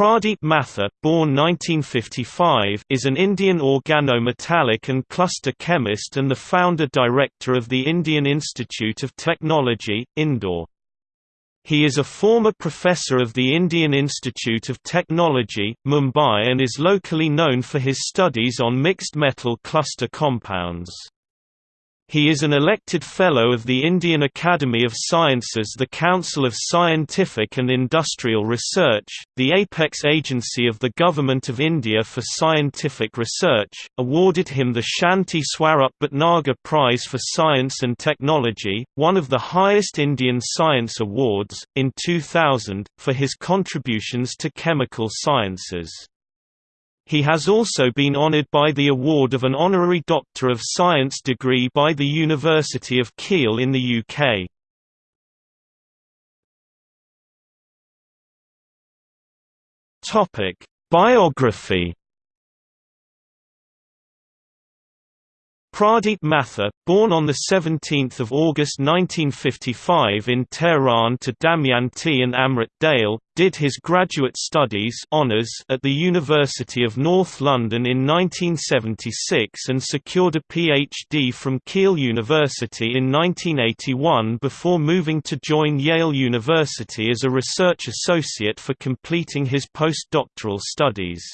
Pradeep Mathur, born 1955, is an Indian organometallic and cluster chemist and the founder-director of the Indian Institute of Technology, Indore. He is a former professor of the Indian Institute of Technology, Mumbai and is locally known for his studies on mixed metal cluster compounds. He is an elected Fellow of the Indian Academy of Sciences The Council of Scientific and Industrial Research, the apex agency of the Government of India for Scientific Research, awarded him the Shanti Swarup Bhatnagar Prize for Science and Technology, one of the highest Indian science awards, in 2000, for his contributions to chemical sciences. He has also been honored by the award of an honorary Doctor of Science degree by the University of Keele in the UK. Biography Pradeep Mathur, born on 17 August 1955 in Tehran to Damayanti and Amrit Dale, did his graduate studies honours at the University of North London in 1976 and secured a PhD from Keele University in 1981 before moving to join Yale University as a research associate for completing his postdoctoral studies.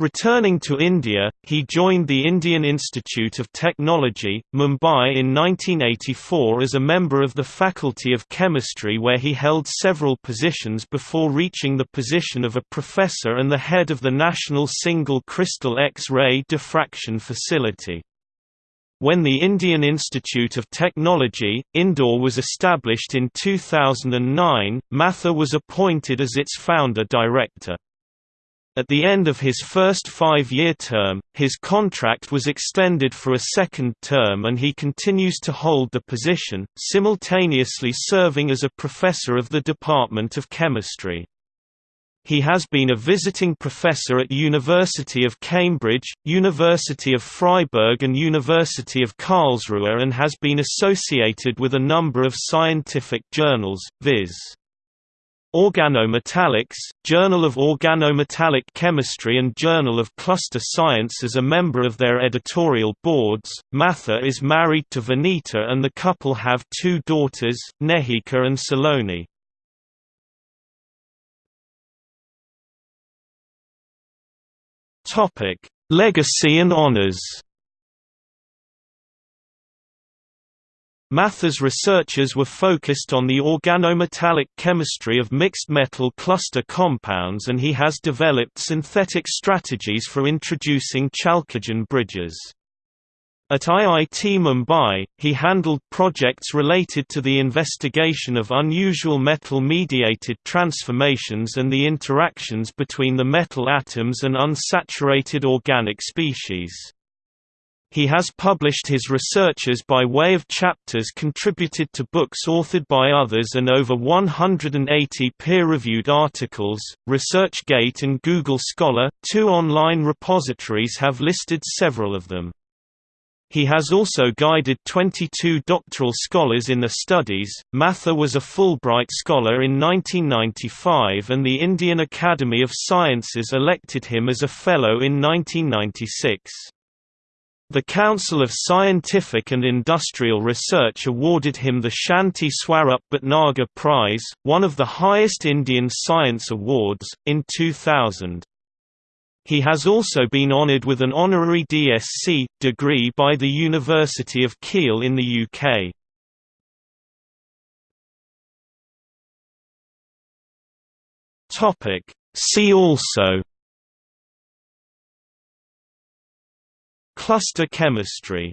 Returning to India, he joined the Indian Institute of Technology, Mumbai in 1984 as a member of the Faculty of Chemistry where he held several positions before reaching the position of a professor and the head of the National Single Crystal X-ray Diffraction Facility. When the Indian Institute of Technology, Indore was established in 2009, Mathur was appointed as its founder-director. At the end of his first five-year term, his contract was extended for a second term and he continues to hold the position, simultaneously serving as a professor of the Department of Chemistry. He has been a visiting professor at University of Cambridge, University of Freiburg and University of Karlsruhe and has been associated with a number of scientific journals, viz. Organometallics, Journal of Organometallic Chemistry and Journal of Cluster Science as a member of their editorial boards. Mathur is married to Vanita and the couple have two daughters, Nehika and Saloni. Topic: Legacy and honors. Mathur's researchers were focused on the organometallic chemistry of mixed metal cluster compounds and he has developed synthetic strategies for introducing chalcogen bridges. At IIT Mumbai, he handled projects related to the investigation of unusual metal-mediated transformations and the interactions between the metal atoms and unsaturated organic species. He has published his researches by way of chapters contributed to books authored by others and over 180 peer-reviewed articles. ResearchGate and Google Scholar, two online repositories have listed several of them. He has also guided 22 doctoral scholars in their studies. Mathur was a Fulbright Scholar in 1995 and the Indian Academy of Sciences elected him as a Fellow in 1996. The Council of Scientific and Industrial Research awarded him the Shanti Swarup Bhatnagar Prize, one of the highest Indian science awards, in 2000. He has also been honoured with an honorary DSc degree by the University of Keele in the UK. See also Cluster chemistry